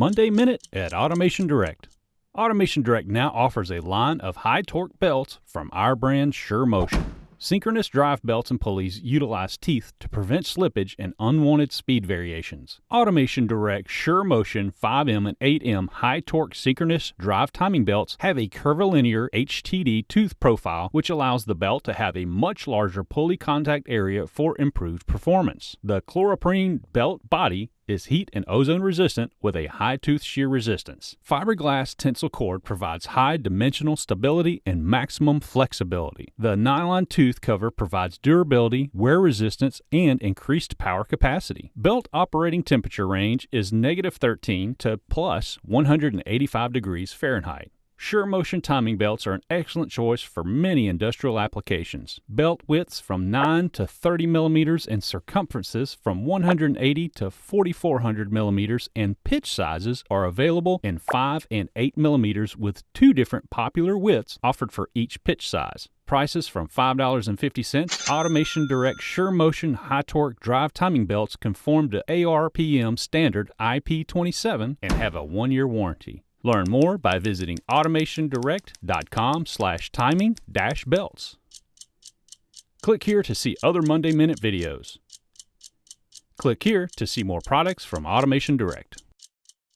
Monday Minute at Automation Direct. Automation Direct now offers a line of high torque belts from our brand Sure Motion. Synchronous drive belts and pulleys utilize teeth to prevent slippage and unwanted speed variations. Automation Direct Sure Motion 5M and 8M high torque synchronous drive timing belts have a curvilinear HTD tooth profile, which allows the belt to have a much larger pulley contact area for improved performance. The chloroprene belt body is heat and ozone resistant with a high tooth shear resistance. Fiberglass tensile cord provides high dimensional stability and maximum flexibility. The nylon tooth cover provides durability, wear resistance, and increased power capacity. Belt operating temperature range is negative 13 to plus 185 degrees Fahrenheit. Sure Motion timing belts are an excellent choice for many industrial applications. Belt widths from 9 to 30 millimeters and circumferences from 180 to 4400 millimeters and pitch sizes are available in 5 and 8 millimeters with two different popular widths offered for each pitch size. Prices from $5.50. Automation Direct Sure Motion High Torque Drive Timing Belts conform to ARPM standard IP27 and have a one year warranty. Learn more by visiting automationdirect.com slash timing dash belts. Click here to see other Monday Minute videos. Click here to see more products from Automation Direct.